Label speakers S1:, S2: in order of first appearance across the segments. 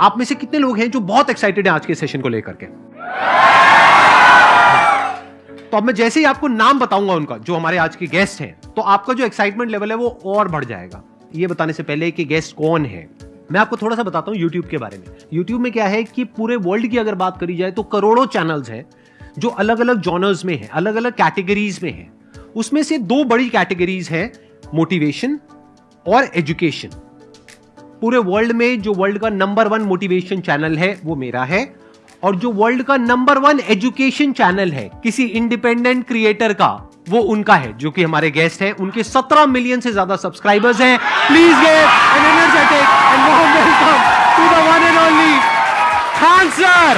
S1: आप में से कितने लोग हैं जो बहुत एक्साइटेड हैं आज के सेशन को लेकर के? तो अब मैं जैसे ही आपको नाम बताऊँगा उनका, जो हमारे आज के गेस्ट हैं तो आपका जो एक्साइटमेंट लेवल है वो और बढ़ जाएगा। ये बताने से पहले कि गेस्ट कौन है? मैं आपको थोड़ा सा बताता हूँ यूट्यूब के बारे में। यूट्यूब में क्या है कि पूरे वर्ल्ड की अगर बात करी जाए तो करोड़ों चैनल्स हैं, जो अलग अलग जॉनर्स में है अलग अलग कैटेगरीज में है। उसमें से दो बड़ी कैटेगरीज है मोटिवेशन और एजुकेशन पूरे वर्ल्ड में जो वर्ल्ड का नंबर वन मोटिवेशन चैनल है, वो मेरा है। और जो वर्ल्ड का नंबर वन एजुकेशन चैनल है, किसी इंडिपेंडेंट क्रिएटर का, वो उनका है, जो कि हमारे गेस्ट हैं। उनके 17 मिलियन से ज़्यादा सब्सक्राइबर्स हैं। Please get an energetic and welcome to the one and only Khan sir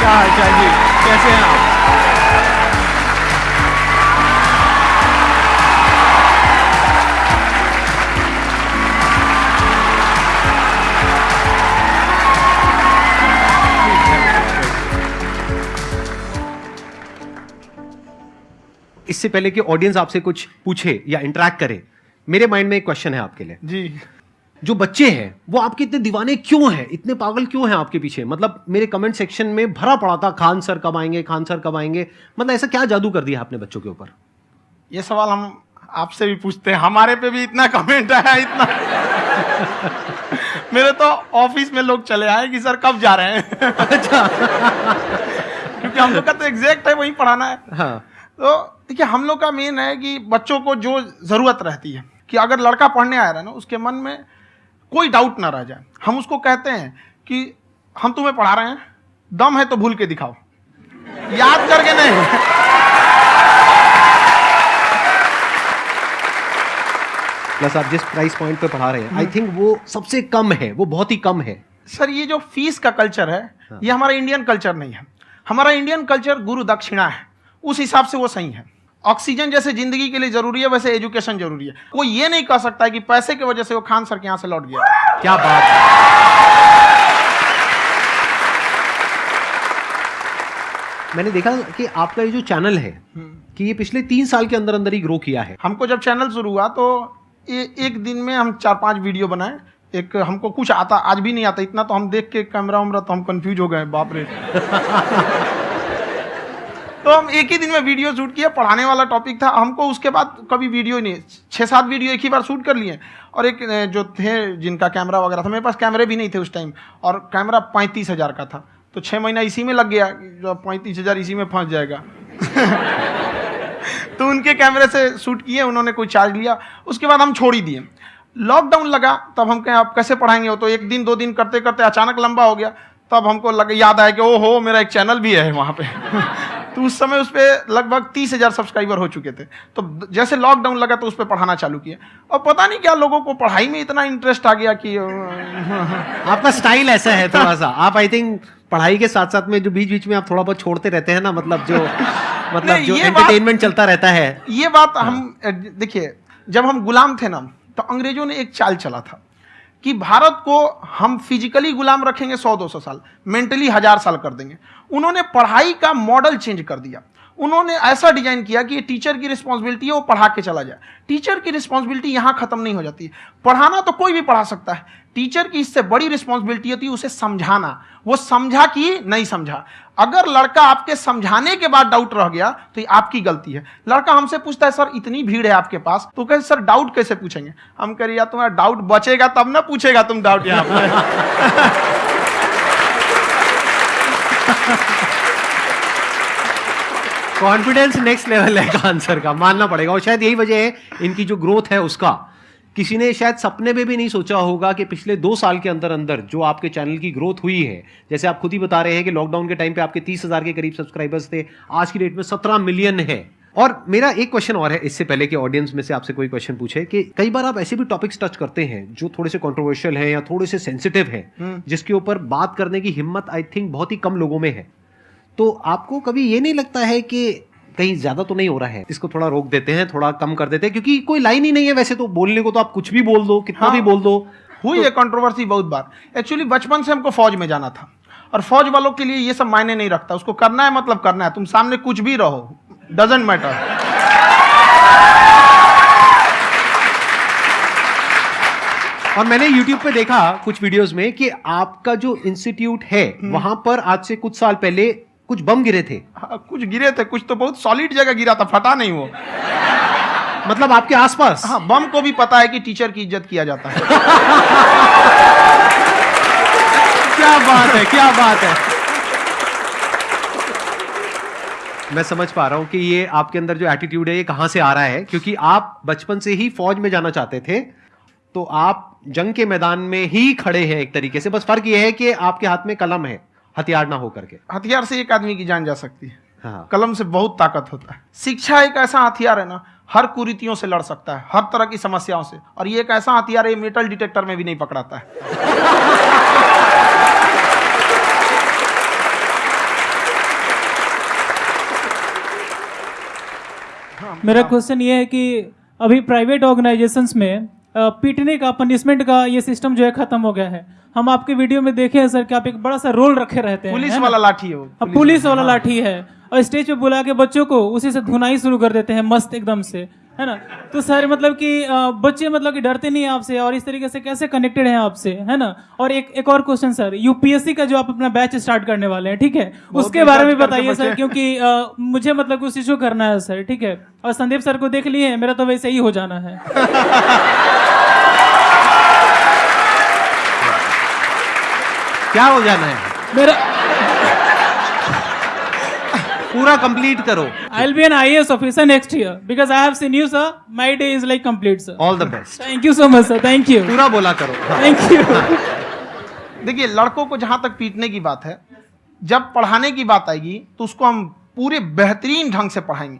S1: क्या हाल जी? कैसे हैं आप? इससे पहले कि ऑडियंस आपसे कुछ पूछे या इंटरेक्ट करे मेरे माइंड में एक क्वेश्चन है आपके लिए।
S2: जी।
S1: जो बच्चे हैं वो आपके इतने दीवाने क्यों हैं? इतने पागल क्यों हैं आपके पीछे? मतलब मेरे कमेंट सेक्शन में भरा पड़ा था खान सर कब आएँगे खान सर कब आएँगे? मतलब ऐसा क्या जादू कर दिया आपने बच्चों के ऊपर?
S2: ये सवाल हम आपसे भी पूछते हैं हमारे पे भी इतना कमेंट आया इतना। मेरे तो ऑफ़िस में लोग चले आए कि सर कब जा रहे हैं?
S1: अच्छा।
S2: क्योंकि हम लोग का तो एग्जैक्ट है वही पढ़ाना है।
S1: हाँ।
S2: तो देखिए हम लोग का मेन है कि बच्चों को जो ज़रूरत रहती है कि अगर लड़का पढ़ने आया रहा है ना उसके मन में कोई डाउट ना रह जाए। हम उसको कहते हैं कि हम तुम्हें पढ़ा रहे हैं दम है तो भूल के दिखाओ। याद करके नहीं।
S1: प्लस आप जिस प्राइस पॉइंट पे पढ़ा रहे हैं आई थिंक वो सबसे कम है वो बहुत ही कम है।
S2: सर ये जो फ़ीस का कल्चर है हाँ। ये हमारा इंडियन कल्चर नहीं है। हमारा इंडियन कल्चर गुरु दक्षिणा है उस हिसाब से वो सही है। ऑक्सीजन जैसे ज़िंदगी के लिए ज़रूरी है वैसे एजुकेशन ज़रूरी है। कोई ये नहीं कह सकता है कि पैसे की वजह से वो खान सर के यहाँ से लौट गया।
S1: क्या बात है। मैंने देखा कि आपका ये जो चैनल है कि ये पिछले तीन साल के अंदर अंदर ही ग्रो किया है।
S2: हमको जब चैनल शुरू हुआ तो ये एक दिन में हम चार पाँच वीडियो बनाए। एक हमको कुछ आता आज भी नहीं आता इतना तो हम देख के कैमरा वैमरा तो हम कंफ्यूज हो गए बाप रे। तो हम एक ही दिन में वीडियो शूट किया पढ़ाने वाला टॉपिक था। हमको उसके बाद कभी वीडियो नहीं छः सात वीडियो एक ही बार शूट कर लिए। और एक जो थे, जिनका कैमरा वगैरह था, मेरे पास कैमरे भी नहीं थे उस टाइम और कैमरा पैंतीस हज़ार का था। तो छः महीना इसी में लग गया जो पैंतीस हज़ार इसी में फंस जाएगा। तो उनके कैमरे से शूट किए, उन्होंने कोई चार्ज लिया। उसके बाद हम छोड़ ही दिए। लॉकडाउन लगा, तब हम कहें, आप कैसे पढ़ाएँगे? हो तो एक दिन, दो दिन करते करते अचानक लंबा हो गया। तब हमको लग, याद आया कि ओ हो मेरा एक चैनल भी है वहाँ पे। तो उस समय उस पर लगभग तीस हज़ार सब्सक्राइबर हो चुके थे। तो जैसे लॉकडाउन लगा तो उस पर पढ़ाना चालू किया। और पता नहीं क्या लोगों को पढ़ाई में इतना इंटरेस्ट आ गया कि
S1: आपका स्टाइल ऐसा है थोड़ा सा आप आई थिंक पढ़ाई के साथ साथ में जो बीच बीच में आप थोड़ा बहुत छोड़ते रहते हैं ना मतलब जो मतलब जो एंटरटेनमेंट चलता रहता है।
S2: ये बात हम देखिए जब हम गुलाम थे ना तो अंग्रेज़ों ने एक चाल चला था। कि भारत को हम फिजिकली गुलाम रखेंगे सौ दो सौ साल मेंटली हज़ार साल कर देंगे। उन्होंने पढ़ाई का मॉडल चेंज कर दिया। उन्होंने ऐसा डिज़ाइन किया कि ये टीचर की रिस्पॉन्सिबिलिटी है, वो पढ़ा के चला जाए। टीचर की रिस्पॉन्सिबिलिटी यहाँ खत्म नहीं हो जाती। है पढ़ाना तो कोई भी पढ़ा सकता है। टीचर की इससे बड़ी रिस्पॉन्सिबिलिटी होती है उसे समझाना। वो समझा कि नहीं समझा। अगर लड़का आपके समझाने के बाद डाउट रह गया तो ये आपकी गलती है। लड़का हमसे पूछता है, सर, इतनी भीड़ है आपके पास? तो कहे, सर, डाउट कैसे पूछेंगे? हम कह रहे तुम्हारा डाउट बचेगा तब ना पूछेगा तुम डाउट यहाँ
S1: कॉन्फिडेंस नेक्स्ट लेवल है आंसर का मानना पड़ेगा। और शायद यही वजह है इनकी जो ग्रोथ है उसका। किसी ने शायद सपने में भी नहीं सोचा होगा कि पिछले दो साल के अंदर अंदर जो आपके चैनल की ग्रोथ हुई है जैसे आप खुद ही बता रहे हैं कि लॉकडाउन के टाइम पे आपके तीस हज़ार के करीब सब्सक्राइबर्स थे आज की डेट में सत्रह मिलियन है। और मेरा एक क्वेश्चन और है इससे पहले कि ऑडियंस में से आपसे कोई क्वेश्चन पूछे कि कई बार आप ऐसे भी टॉपिक्स टच करते हैं जो थोड़े से कंट्रोवर्शियल हैं या थोड़े से सेंसिटिव हैं जिसके ऊपर बात करने की हिम्मत आई थिंक बहुत ही कम लोगों में है। तो आपको कभी ये नहीं लगता है कि कहीं ज़्यादा तो नहीं हो रहा है? इसको थोड़ा रोक देते हैं थोड़ा कम कर देते हैं क्योंकि कोई लाइन ही नहीं है वैसे तो। बोलने को तो आप कुछ भी बोल दो कितना
S2: हाँ।
S1: भी बोल दो।
S2: हुई तो, है कंट्रोवर्सी बहुत बार। एक्चुअली बचपन से हमको फौज में जाना था। और फौज वालों के लिए ये सब मायने नहीं रखता। उसको करना है मतलब करना है। तुम सामने कुछ भी रहो। डजेंट मैटर
S1: और मैंने YouTube पे देखा कुछ वीडियोस में कि आपका जो इंस्टीट्यूट है हम्म। वहाँ पर आज से कुछ साल पहले कुछ बम गिरे थे।
S2: हाँ, कुछ गिरे थे कुछ तो बहुत सॉलिड जगह गिरा था फटा नहीं वो।
S1: मतलब आपके आसपास?
S2: हाँ बम को भी पता है कि टीचर की इज़्ज़त किया जाता है।
S1: क्या बात है क्या बात है। मैं समझ पा रहा हूँ कि ये आपके अंदर जो एटीट्यूड है ये कहाँ से आ रहा है? क्योंकि आप बचपन से ही फौज में जाना चाहते थे तो आप जंग के मैदान में ही खड़े हैं एक तरीके से। बस फ़र्क ये है कि आपके हाथ में कलम है। हथियार ना हो करके
S2: हथियार से एक आदमी की जान जा सकती है।
S1: हाँ।
S2: कलम से बहुत ताकत होता है। शिक्षा एक ऐसा हथियार है ना हर कुरीतियों से लड़ सकता है हर तरह की समस्याओं से। और ये एक ऐसा हथियार है ये मेटल डिटेक्टर में भी नहीं पकड़ाता है।
S3: मेरा क्वेश्चन ये है कि अभी प्राइवेट ऑर्गेनाइजेशंस में पीटने का पनिशमेंट का ये सिस्टम जो है खत्म हो गया है। हम आपके वीडियो में देखे हैं सर कि आप एक बड़ा सा रोल रखे रहते हैं
S2: पुलिस
S3: है
S2: वाला लाठी है
S3: अब पुलिस वाला। लाठी है और स्टेज पे बुला के बच्चों को उसी से धुनाई शुरू कर देते हैं मस्त एकदम से है ना? तो सर मतलब कि बच्चे मतलब कि डरते नहीं हैं आपसे और इस तरीके से कैसे कनेक्टेड हैं आपसे है ना? और एक एक और क्वेश्चन सर यूपीएससी का जो आप अपना बैच स्टार्ट करने वाले हैं ठीक है? उसके बारे में बताइए सर क्योंकि अ, मुझे मतलब कुछ इशू करना है सर ठीक है? और संदीप सर को देख लिए मेरा तो वैसे ही हो जाना है।
S1: क्या हो जाना है
S3: मेरा
S1: पूरा कंप्लीट करो।
S3: I be an IAS officer next year because I have seen you sir my day is like complete sir
S1: all the best
S3: thank you so much sir thank you
S1: पूरा बोला करो। हाँ।
S3: थैंक यू
S2: देखिए लड़कों को जहाँ तक पीटने की बात है जब पढ़ाने की बात आएगी तो उसको हम पूरे बेहतरीन ढंग से पढ़ाएँगे।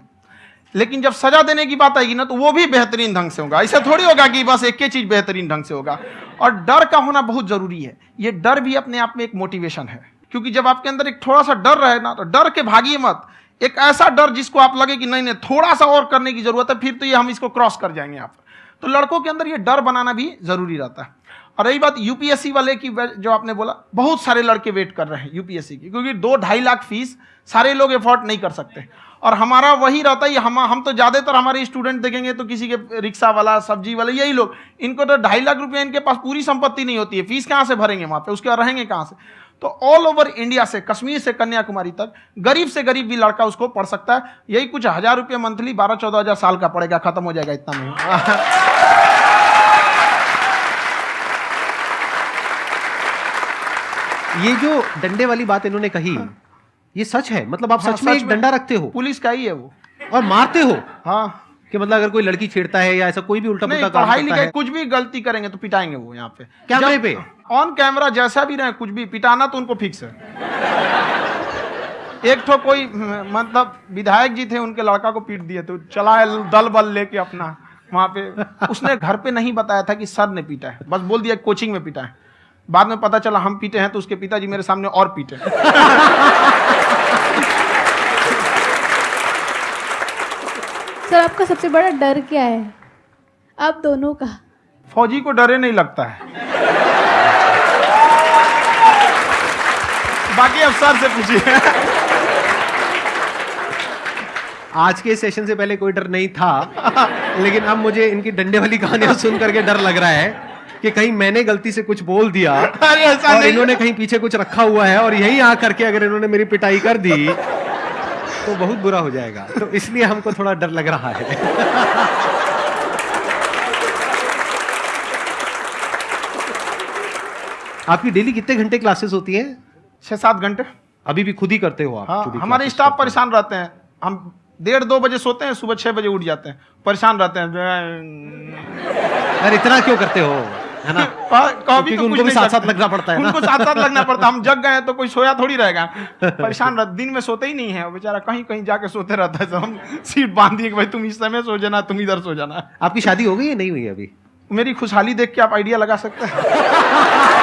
S2: लेकिन जब सजा देने की बात आएगी ना तो वो भी बेहतरीन ढंग से होगा। ऐसा थोड़ी होगा कि बस एक ही चीज़ बेहतरीन ढंग से होगा। और डर का होना बहुत ज़रूरी है। ये डर भी अपने आप में एक मोटिवेशन है। क्योंकि जब आपके अंदर एक थोड़ा सा डर रहे ना तो डर के भागिए मत। एक ऐसा डर जिसको आप लगे कि नहीं नहीं, थोड़ा सा और करने की ज़रूरत है, फिर तो ये हम इसको क्रॉस कर जाएँगे आप। तो लड़कों के अंदर ये डर बनाना भी ज़रूरी रहता है। और रही बात यूपीएससी वाले की जो आपने बोला, बहुत सारे लड़के वेट कर रहे हैं यूपीएससी की। क्योंकि दो ढाई लाख फ़ीस सारे लोग एफोर्ड नहीं कर सकते। और हमारा वही रहता है हम हम तो ज़्यादातर हमारे स्टूडेंट देखेंगे तो किसी के रिक्शा वाला सब्ज़ी वाला यही लोग। इनको तो ढाई लाख रुपया इनके पास पूरी संपत्ति नहीं होती है। फ़ीस कहाँ से भरेंगे वहाँ पे? उसके बाद रहेंगे कहाँ से? तो ऑल ओवर इंडिया से कश्मीर से कन्याकुमारी तक गरीब से गरीब भी लड़का उसको पढ़ सकता है। यही कुछ हज़ार रुपये मंथली बारह चौदह हज़ार साल का पड़ेगा खत्म हो जाएगा इतना में
S1: ये जो डंडे वाली बात इन्होंने कही ये सच है मतलब आप
S2: हाँ,
S1: सच में एक डंडा रखते हो।
S2: पुलिस का ही है वो।
S1: और मारते हो?
S2: हाँ।
S1: कि मतलब अगर कोई लड़की छेड़ता है या ऐसा कोई भी उल्टा पुल्टा काम
S2: पढ़ाई
S1: करता
S2: लिखाई
S1: है।
S2: कुछ भी गलती करेंगे तो पिटाएँगे वो यहाँ पे।
S1: कैमरे पे?
S2: ऑन कैमरा जैसा भी रहे कुछ भी पिटाना तो उनको फिक्स है। एक तो कोई मतलब विधायक जी थे उनके लड़का को पीट दिए तो चला दल बल लेके अपना वहाँ पे। उसने घर पे नहीं बताया था कि सर ने पीटा है। बस बोल दिया कोचिंग में पीटा है। बाद में पता चला हम पीटे हैं तो उसके पिताजी मेरे सामने और पीटे
S4: सर आपका सबसे बड़ा डर क्या है? आप दोनों का।
S2: फौजी को डरे नहीं लगता है। बाकी अफसर से पूछिए।
S1: आज के सेशन से पहले कोई डर नहीं था लेकिन अब मुझे इनकी डंडे वाली कहानियाँ सुन करके डर लग रहा है। कि कहीं मैंने गलती से कुछ बोल दिया और इन्होंने कहीं पीछे कुछ रखा हुआ है और यही आ करके अगर इन्होंने मेरी पिटाई कर दी तो बहुत बुरा हो जाएगा। तो इसलिए हमको थोड़ा डर लग रहा है। आपकी डेली कितने घंटे क्लासेस होती है?
S2: छह सात घंटे।
S1: अभी भी खुद ही करते हो आप?
S2: हाँ हमारे स्टाफ परेशान रहते हैं। हम डेढ़ दो बजे सोते हैं सुबह छह बजे उठ जाते हैं। परेशान रहते हैं।
S1: यार इतना क्यों करते हो? है ना?
S2: कॉपी
S1: उनको भी साथ-साथ लगना पड़ता है
S2: उनको साथ साथ लगना पड़ता है। हम जग गए तो कोई सोया थोड़ी रहेगा। परेशान दिन में सोते ही नहीं है। बेचारा कहीं कहीं जाके सोते रहता है। हम सीट बाँध दिए भाई तुम इस समय सो जाना तुम इधर सो जाना।
S1: आपकी शादी हो गई है? नहीं हुई अभी?
S2: मेरी खुशहाली देख के आप आइडिया लगा सकते हैं।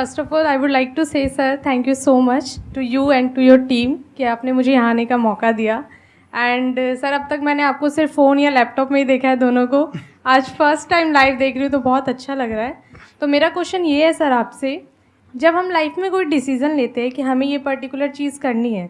S5: First of all I would like to say sir thank you so much to you and to your team कि आपने मुझे यहाँ आने का मौका दिया। एंड सर अब तक मैंने आपको सिर्फ़ फ़ोन या लैपटॉप में ही देखा है दोनों को। आज फ़र्स्ट टाइम लाइव देख रही हूँ तो बहुत अच्छा लग रहा है। तो मेरा क्वेश्चन ये है सर आपसे, जब हम लाइफ में कोई डिसीज़न लेते हैं कि हमें ये पर्टिकुलर चीज़ करनी है,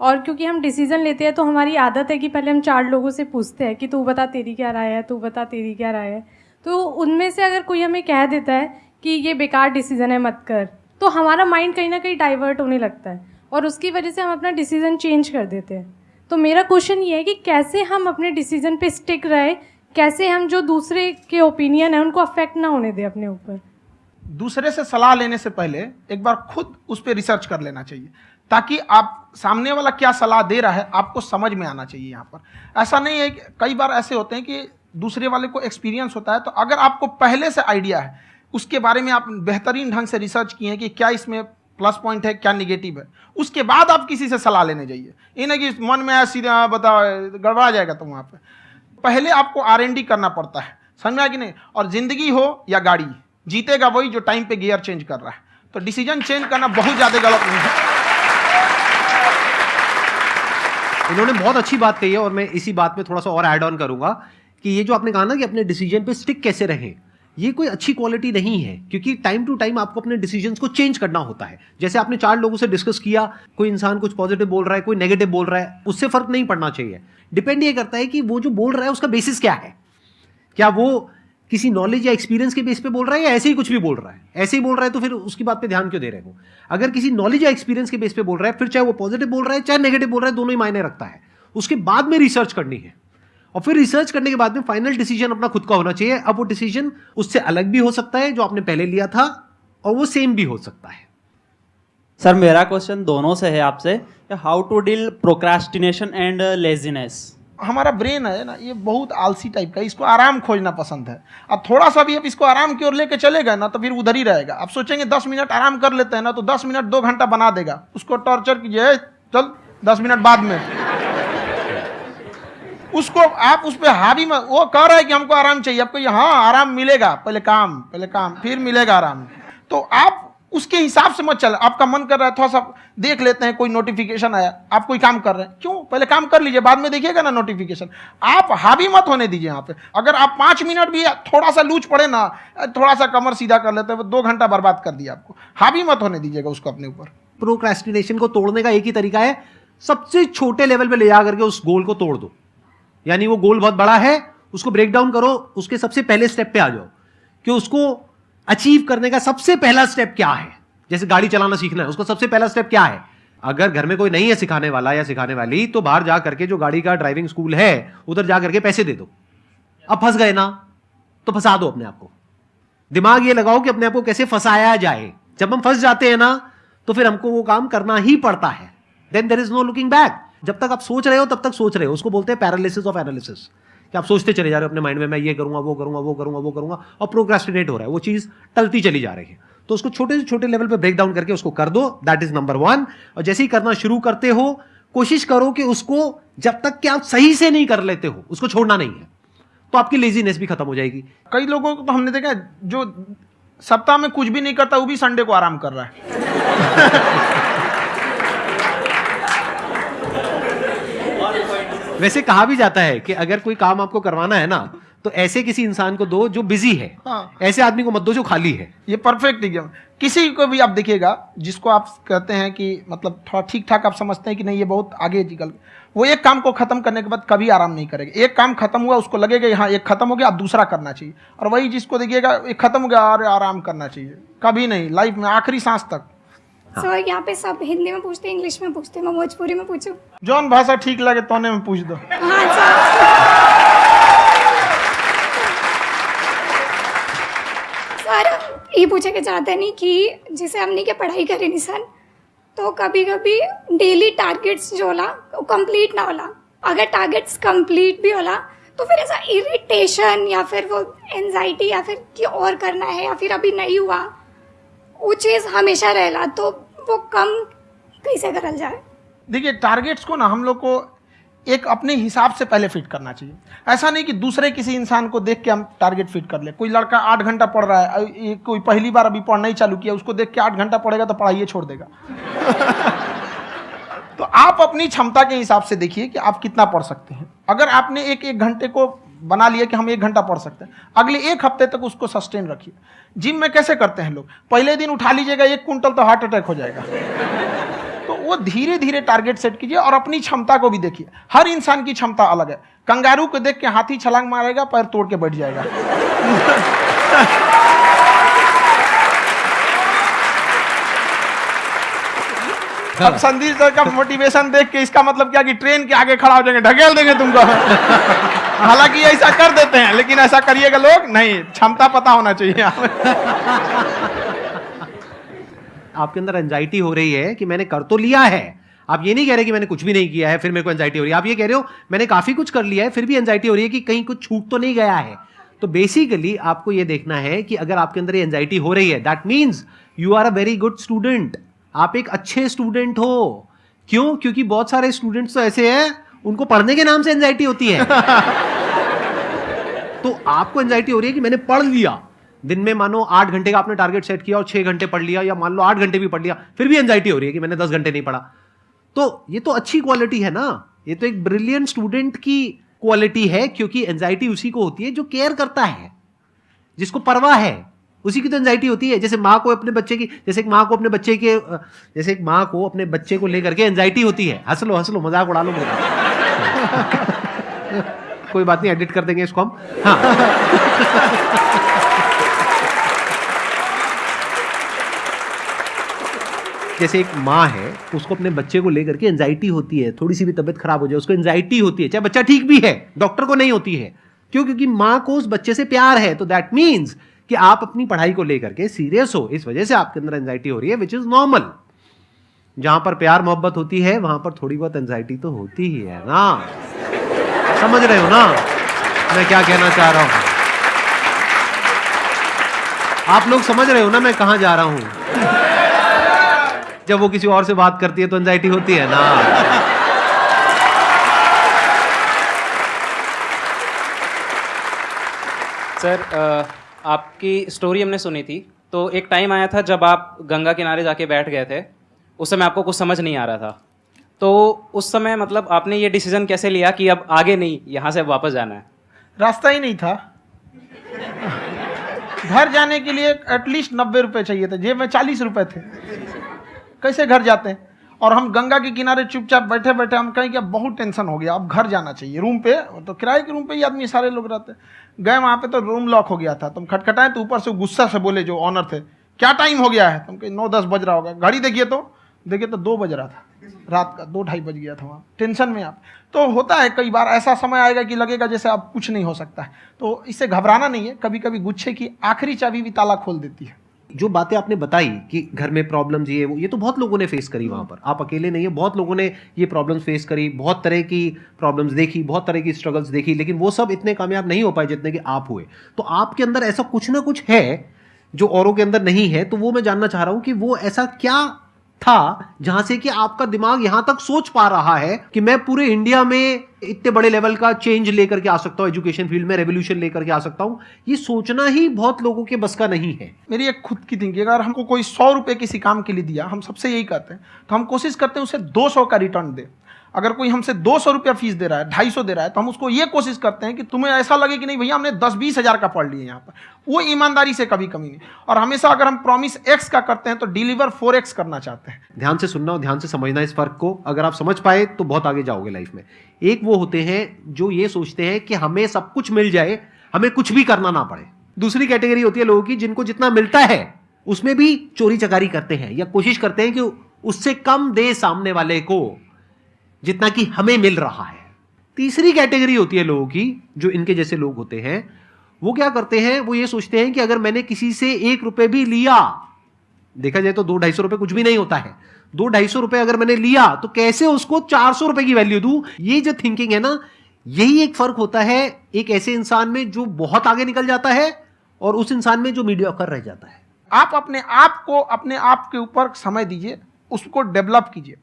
S5: और क्योंकि हम डिसीज़न लेते हैं तो हमारी आदत है कि पहले हम चार लोगों से पूछते हैं कि तू बता तेरी क्या राय है, तू बता तेरी क्या राय है। तो उनमें से अगर कोई हमें कह देता है कि ये बेकार डिसीज़न है, मत कर। तो हमारा माइंड कहीं ना कहीं डाइवर्ट होने लगता है और उसकी वजह से हम अपना डिसीज़न चेंज कर देते हैं। तो मेरा क्वेश्चन ये है कि कैसे हम अपने डिसीज़न पे स्टिक रहे, कैसे हम जो दूसरे के ओपिनियन है, उनको अफेक्ट ना होने दें अपने ऊपर?
S2: दूसरे से सलाह लेने से पहले एक बार खुद उस पर रिसर्च कर लेना चाहिए, ताकि आप सामने वाला क्या सलाह दे रहा है, आपको समझ में आना चाहिए यहाँ पर। ऐसा नहीं है कई बार ऐसे होते हैं कि दूसरे वाले को एक्सपीरियंस होता है तो अगर आपको पहले से आइडिया है उसके बारे में आप बेहतरीन ढंग से रिसर्च किए हैं कि क्या इसमें प्लस पॉइंट है क्या निगेटिव है। उसके बाद आप किसी से सलाह लेने जाइए। ये नहीं कि मन में आया सीधे हाँ, बताओ गड़बड़ा जाएगा तुम वहाँ पे। पहले आपको आर एन डी करना पड़ता है समझ में आया कि नहीं? और ज़िंदगी हो या गाड़ी जीतेगा वही जो टाइम पे गियर चेंज कर रहा है। तो डिसीज़न चेंज करना बहुत ज़्यादा गलत नहीं है।
S1: इन्होंने बहुत अच्छी बात कही है और मैं इसी बात में थोड़ा सा और ऐड ऑन करूँगा कि ये जो आपने कहा ना कि अपने डिसीज़न पे स्टिक कैसे रहें ये कोई अच्छी क्वालिटी नहीं है, क्योंकि टाइम टू टाइम आपको अपने डिसीजंस को चेंज करना होता है। जैसे आपने चार लोगों से डिस्कस किया, कोई इंसान कुछ पॉजिटिव बोल रहा है, कोई नेगेटिव बोल रहा है, उससे फ़र्क नहीं पड़ना चाहिए। डिपेंड ये करता है कि वो जो बोल रहा है, उसका बेसिस क्या है? क्या वो किसी नॉलेज या एक्सपीरियंस के बेस पे बोल रहा है या ऐसे ही कुछ भी बोल रहा है? ऐसे ही बोल रहा है तो फिर उसकी बात पे ध्यान क्यों दे रहे हो? अगर किसी नॉलेज या एक्सपीरियंस के बेस पे बोल रहा है, फिर चाहे वो पॉजिटिव बोल रहा है, चाहे नेगेटिव बोल रहा है, दोनों ही मायने रखता है। उसके बाद में रिसर्च करनी है। और फिर रिसर्च करने के बाद में फाइनल डिसीज़न अपना खुद का होना चाहिए। अब वो डिसीज़न उससे अलग भी हो सकता है जो आपने पहले लिया था और वो सेम भी हो सकता है।
S6: सर मेरा क्वेश्चन दोनों से है आपसे how to deal procrastination and laziness
S2: हमारा ब्रेन है ना ये बहुत आलसी टाइप का इसको आराम खोजना पसंद है। अब थोड़ा सा भी अब इसको आराम की ओर लेके चले गए ना तो फिर उधर ही रहेगा। अब सोचेंगे दस मिनट आराम कर लेते हैं ना तो दस मिनट दो घंटा बना देगा। उसको टॉर्चर कीजिए चल दस मिनट बाद में। उसको आप उस पर हावी में वो कह रहा है कि हमको आराम चाहिए। आपको हाँ आराम मिलेगा, पहले काम पहले काम, फिर मिलेगा आराम। तो आप उसके हिसाब से मत चल, आपका मन कर रहा है, थोड़ा सा देख लेते हैं, कोई नोटिफिकेशन आया, आप कोई काम कर रहे हैं। क्यों? पहले काम कर लीजिए, बाद में देखिएगा ना नोटिफिकेशन आप हावी मत होने दीजिए यहाँ पे। अगर आप पाँच मिनट भी थोड़ा सा लूज पड़े ना, थोड़ा सा कमर सीधा कर लेते हैं, दो घंटा बर्बाद कर दिया आपको। हावी मत होने दीजिएगा उसको अपने ऊपर।
S1: प्रोक्रेस्टिनेशन को तोड़ने का एक ही तरीका है, सबसे छोटे लेवल पे ले जा करके उस गोल को तोड़ दो। यानी वो गोल बहुत बड़ा है, उसको ब्रेक डाउन करो, उसके सबसे पहले स्टेप पे आ जाओ। कि उसको अचीव करने का सबसे पहला स्टेप क्या है? जैसे गाड़ी चलाना सीखना है, उसका सबसे पहला स्टेप क्या है? अगर घर में कोई नहीं है सिखाने वाला या सिखाने वाली तो बाहर जा करके जो गाड़ी का ड्राइविंग स्कूल है, उधर जा करके पैसे दे दो। अब फंस गए ना तो फंसा दो अपने आप को। दिमाग ये लगाओ कि अपने आप को कैसे फंसाया जाए। जब हम फंस जाते हैं ना तो फिर हमको वो काम करना ही पड़ता है। Then there is no looking back जब तक आप सोच रहे हो तब तक सोच रहे हो। उसको बोलते हैं पैरालिसिस ऑफ़ एनालिसिस कि आप सोचते चले जा रहे हो अपने माइंड में मैं ये करूँगा वो करूँगा वो करूँगा वो करूँगा और प्रोग्रेस्टिनेट हो रहा है। वो चीज़ टलती चली जा रही है। तो उसको छोटे से छोटे लेवल पर ब्रेक डाउन करके उसको कर दो। दैट इज़ नंबर वन और जैसे ही करना शुरू करते हो कोशिश करो कि उसको जब तक कि आप सही से नहीं कर लेते हो उसको छोड़ना नहीं है तो आपकी लेजीनेस भी खत्म हो जाएगी।
S2: कई लोगों को तो हमने देखा जो सप्ताह में कुछ भी नहीं करता वो भी संडे को आराम कर रहा है।
S1: वैसे कहा भी जाता है कि अगर कोई काम आपको करवाना है ना तो ऐसे किसी इंसान को दो जो बिज़ी है
S2: हाँ।
S1: ऐसे आदमी को मत दो जो खाली है।
S2: ये परफेक्ट एग्ज़ाम किसी को भी आप देखिएगा जिसको आप कहते हैं कि मतलब थोड़ा ठीक ठाक आप समझते हैं कि नहीं ये बहुत आगे निकल वो एक काम को खत्म करने के बाद कभी आराम नहीं करेगा। एक काम खत्म हुआ उसको लगेगा हाँ एक खत्म हो गया अब दूसरा करना चाहिए। और वही जिसको देखिएगा एक खत्म हो गया और आराम करना चाहिए। कभी नहीं लाइफ में आखिरी सांस तक।
S7: हाँ। so, यहाँ पे सब हिंदी में पूछते इंग्लिश में पूछते मैं भोजपुरी में पूछूँ?
S2: जौन भाषा ठीक लगे तोने में पूछ दो।
S7: हाँ सर सर ये पूछे के चाहते नहीं कि जैसे हमने के पढ़ाई करी नहीं सर तो कभी कभी डेली टारगेट्स जो होला वो कंप्लीट ना होला। अगर टारगेट्स कंप्लीट भी होला तो फिर ऐसा इरिटेशन या फिर वो एनजाइटी या फिर कि और करना है या फिर अभी नहीं हुआ वो चीज़ हमेशा रहेला तो वो कम कैसे करल जाए?
S2: देखिए टारगेट्स को ना हम लोग को एक अपने हिसाब से पहले फिट करना चाहिए। ऐसा नहीं कि दूसरे किसी इंसान को देख के हम टारगेट फिट कर ले। कोई लड़का आठ घंटा पढ़ रहा है कोई पहली बार अभी पढ़ना ही चालू किया, उसको देख के आठ घंटा पढ़ेगा तो पढ़ाइए छोड़ देगा। तो आप अपनी क्षमता के हिसाब से देखिए कि आप कितना पढ़ सकते हैं। अगर आपने एक एक घंटे को बना लिया कि हम एक घंटा पढ़ सकते हैं। अगले एक हफ़्ते तक उसको सस्टेन रखिए। जिम में कैसे करते हैं लोग? पहले दिन उठा लीजिएगा एक कुंटल तो हार्ट अटैक हो जाएगा। तो वो धीरे धीरे टारगेट सेट कीजिए और अपनी क्षमता को भी देखिए। हर इंसान की क्षमता अलग है। कंगारू को देख के हाथी छलांग मारेगा पैर तोड़ के बैठ जाएगा। अब संदीप सर का मोटिवेशन देख के इसका मतलब क्या कि ट्रेन के आगे खड़ा हो जाएँगे ढकेल देंगे तुमको। हालाँकि ऐसा कर देते हैं, लेकिन ऐसा करिएगा लोग, नहीं, क्षमता पता होना चाहिए
S1: आपके अंदर एंजाइटी हो रही है कि मैंने कर तो लिया है। आप ये नहीं कह रहे कि मैंने कुछ भी नहीं किया है, फिर मेरे को एंजाइटी हो रही है। आप ये कह रहे हो, मैंने काफ़ी कुछ कर लिया है, फिर भी एंजाइटी हो रही है कि कहीं कुछ छूट तो नहीं गया है। तो बेसिकली आपको ये देखना है कि अगर आपके अंदर एंजाइटी हो रही है that means you are a very good student आप एक अच्छे स्टूडेंट हो। क्यों? क्योंकि बहुत सारे स्टूडेंट्स तो ऐसे हैं उनको पढ़ने के नाम से एंजाइटी होती है। तो आपको एंजाइटी हो रही है कि मैंने पढ़ लिया। दिन में मानो आठ घंटे का आपने टारगेट सेट किया और छह घंटे पढ़ लिया या मान लो आठ घंटे भी पढ़ लिया फिर भी एंजाइटी हो रही है कि मैंने दस घंटे नहीं पढ़ा। तो ये तो अच्छी क्वालिटी है ना। ये तो एक ब्रिलियंट स्टूडेंट की क्वालिटी है क्योंकि एंजाइटी उसी को होती है जो केयर करता है। जिसको परवाह है उसी की तो एंजाइटी होती है। जैसे माँ को अपने बच्चे की जैसे एक माँ को अपने बच्चे के जैसे एक माँ को अपने बच्चे को लेकर के एंजाइटी होती है। हंस लो हंस लो मज़ाक उड़ा लो मेरा। कोई बात नहीं एडिट कर देंगे इसको हम। हाँ। जैसे एक माँ है, उसको अपने बच्चे को लेकर के एंजाइटी होती है थोड़ी सी भी तबियत खराब हो जाए, उसको एंजाइटी होती है, चाहे बच्चा ठीक भी है डॉक्टर को नहीं होती है। क्यों? क्योंकि माँ को उस बच्चे से प्यार है तो दैट मीन्स कि आप अपनी पढ़ाई को लेकर के सीरियस हो, इस वजह से आपके अंदर एंजाइटी हो रही है विच इज़ नॉर्मल जहाँ पर प्यार, मोहब्बत होती है, वहाँ पर थोड़ी बहुत एंजाइटी तो होती ही है ना। समझ रहे हो ना? मैं क्या कहना चाह रहा हूँ? आप लोग समझ रहे हो ना मैं कहा जा रहा हूँ? जब वो किसी और से बात करती है तो एंजाइटी होती है ना।
S8: सर आपकी स्टोरी हमने सुनी थी। तो एक टाइम आया था जब आप गंगा किनारे जाके बैठ गए थे। उस समय आपको कुछ समझ नहीं आ रहा था। तो उस समय मतलब आपने ये डिसीज़न कैसे लिया कि अब आगे नहीं, यहाँ से वापस जाना है?
S2: रास्ता ही नहीं था। घर जाने के लिए एटलीस्ट नब्बे रुपए चाहिए थे। जेब में चालीस रुपए थे। कैसे घर जाते हैं? और हम गंगा के किनारे चुपचाप बैठे बैठे हम कहें कि अब बहुत टेंशन हो गया, अब घर जाना चाहिए। रूम पे तो किराए के रूम पे ही आदमी सारे लोग रहते गए वहाँ पे तो रूम लॉक हो गया था। तुम खटखटाए तो ऊपर से गुस्सा से बोले जो ऑनर थे, क्या टाइम हो गया है? तुम कहीं, नौ दस बज रहा होगा। घड़ी देखिए तो। देखिए तो दो बज रहा था, रात का, दो ढाई बज गया था वहाँ। टेंशन में आप। तो होता है, कई बार ऐसा समय आएगा कि लगेगा जैसे आप कुछ नहीं हो सकता है। तो इससे घबराना नहीं है कभी कभी गुच्छे की आखिरी चाबी भी ताला खोल देती है।
S1: जो बातें आपने बताई कि घर में प्रॉब्लम्स ये वो, ये तो बहुत लोगों ने फेस करी वहाँ पर। आप अकेले नहीं है, बहुत लोगों ने ये प्रॉब्लम्स फेस करी, बहुत तरह की प्रॉब्लम्स देखी, बहुत तरह की स्ट्रगल्स देखी, लेकिन वो सब इतने कामयाब नहीं हो पाए जितने कि आप हुए। तो आपके अंदर ऐसा कुछ ना कुछ है, जो औरों के अंदर नहीं है तो वो मैं जानना चाह रहा हूँ कि वो ऐसा क्या था, जहाँ से कि आपका दिमाग यहाँ तक सोच पा रहा है कि मैं पूरे इंडिया में इतने बड़े लेवल का चेंज लेकर के आ सकता हूँ एजुकेशन फ़ील्ड में रेवोल्यूशन लेकर के आ सकता हूँ। ये सोचना ही बहुत लोगों के बस का नहीं है।
S2: मेरी एक खुद की थिंकिंग अगर हमको कोई सौ रुपए किसी काम के लिए दिया, हम सबसे यही कहते हैं तो हम कोशिश करते हैं उसे दो सौ का रिटर्न दे। अगर कोई हमसे दो सौ रुपया फ़ीस दे रहा है, ढाई सौ दे रहा है तो हम उसको ये कोशिश करते हैं कि तुम्हें ऐसा लगे कि नहीं, भैया हमने दस बीस हज़ार का पढ़ लिया यहाँ पर। वो ईमानदारी से कभी कमी नहीं। और हमेशा अगर हम प्रॉमिस एक्स का करते हैं तो डिलीवर फोर एक्स करना चाहते हैं।
S1: ध्यान से सुनना और ध्यान से समझना इस फ़र्क को। अगर आप समझ पाए तो बहुत आगे जाओगे लाइफ में। एक वो होते हैं जो ये सोचते हैं कि हमें सब कुछ मिल जाए, हमें कुछ भी करना ना पड़े। दूसरी कैटेगरी होती है लोगों की, जिनको जितना मिलता है, उसमें भी चोरी चकारी करते हैं या कोशिश करते हैं कि उससे कम दे सामने वाले को। जितना कि हमें मिल रहा है। तीसरी कैटेगरी होती है लोगों की, जो इनके जैसे लोग होते हैं, वो क्या करते हैं, वो ये सोचते हैं कि अगर मैंने किसी से एक रुपए भी लिया, देखा जाए तो दो ढाई सौ रुपए कुछ भी नहीं होता है, दो ढाई सौ रुपए अगर मैंने लिया तो कैसे उसको चार सौ रुपए की वैल्यू दू? ये जो थिंकिंग है ना, यही एक फ़र्क होता है एक ऐसे इंसान में जो बहुत आगे निकल जाता है और उस इंसान में जो मीडिया कर रह जाता है।
S2: आप अपने आप को, अपने आप के ऊपर समय दीजिए, उसको डेवलप कीजिए।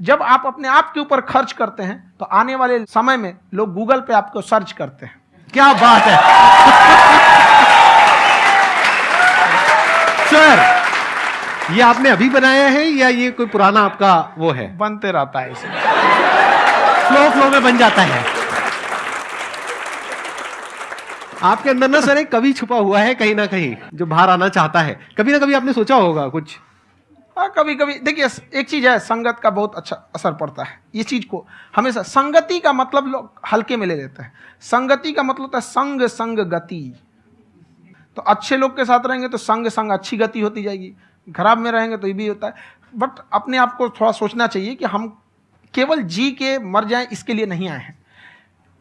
S2: जब आप अपने आप के ऊपर खर्च करते हैं तो आने वाले समय में लोग गूगल पे आपको सर्च करते हैं।
S1: क्या बात है? सर ये आपने अभी बनाया है या ये कोई पुराना आपका वो है?
S2: बनते रहता है इसे।
S1: फ्लो फ्लो में बन जाता है। आपके अंदर ना सर एक कवि छुपा हुआ है कहीं ना कहीं जो बाहर आना चाहता है। कभी ना कभी आपने सोचा होगा कुछ।
S2: हाँ कभी कभी देखिए एक चीज़ है, संगत का बहुत अच्छा असर पड़ता है। ये चीज़ को हमेशा संगति का मतलब लोग हल्के में ले लेते हैं। संगति का मतलब होता है संग संग गति। तो अच्छे लोग के साथ रहेंगे तो संग संग अच्छी गति होती जाएगी। खराब में रहेंगे तो ये भी होता है। बट अपने आप को थोड़ा सोचना चाहिए कि हम केवल जी के मर जाएँ, इसके लिए नहीं आए हैं।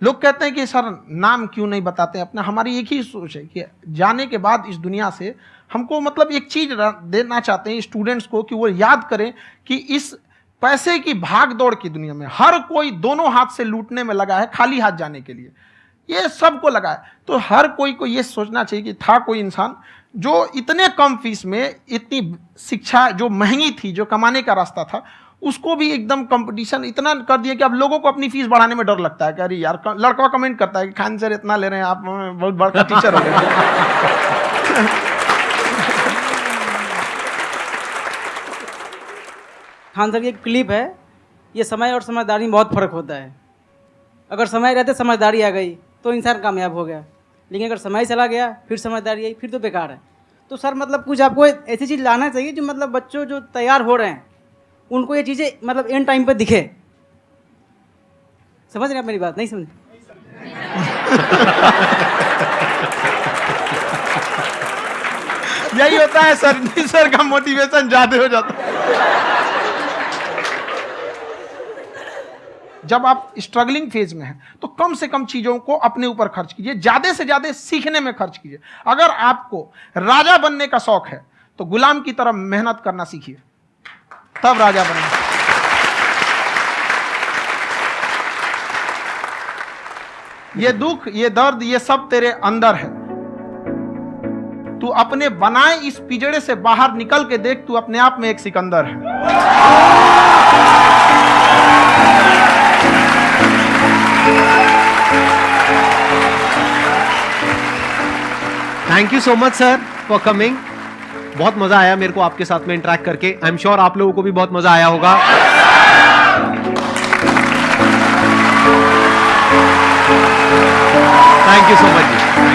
S2: लोग कहते हैं कि, सर, नाम क्यों नहीं बताते? अपना, हमारी एक ही सोच है कि जाने के बाद इस दुनिया से हमको मतलब एक चीज़ देना चाहते हैं स्टूडेंट्स को कि वो याद करें कि इस पैसे की भाग दौड़ की दुनिया में हर कोई दोनों हाथ से लूटने में लगा है, खाली हाथ जाने के लिए। ये सबको लगा है। तो हर कोई को ये सोचना चाहिए कि था कोई इंसान जो इतने कम फ़ीस में इतनी शिक्षा जो महँगी थी, जो कमाने का रास्ता था, उसको भी एकदम कंपटीशन इतना कर दिया कि अब लोगों को अपनी फ़ीस बढ़ाने में डर लगता है कि अरे यार लड़का कमेंट करता है कि खान सर इतना ले रहे हैं, आप बहुत बड़का टीचर हो गए।
S9: खान सर की एक क्लिप है, ये समय और समझदारी में बहुत फ़र्क होता है। अगर समय रहते, समझदारी आ गई तो इंसान कामयाब हो गया। लेकिन अगर समय चला गया, फिर समझदारी आई, फिर तो बेकार है। तो सर मतलब कुछ आपको ऐसी चीज़ लाना चाहिए जो मतलब बच्चों जो तैयार हो रहे हैं, उनको ये चीज़ें मतलब एंड टाइम पर दिखे। समझ रहे आप मेरी बात? नहीं समझ?
S2: यही होता है सर सर का मोटिवेशन ज़्यादा हो जाता है। जब आप स्ट्रगलिंग फ़ेज़ में हैं तो कम से कम चीज़ों को अपने ऊपर खर्च कीजिए, ज़्यादा से ज़्यादा सीखने में खर्च कीजिए। अगर आपको राजा बनने का शौक है तो गुलाम की तरह मेहनत करना सीखिए। तब राजा बनेंगे ये दुख, ये दर्द, ये सब तेरे अंदर है। तू अपने बनाए इस पिजड़े से बाहर निकल के देख, तू अपने आप में एक सिकंदर है।
S1: Thank you so much sir for coming बहुत मज़ा आया मेरे को आपके साथ में इंटरेक्ट करके. आई एम श्योर आप लोगों को भी बहुत मज़ा आया होगा. Thank you so much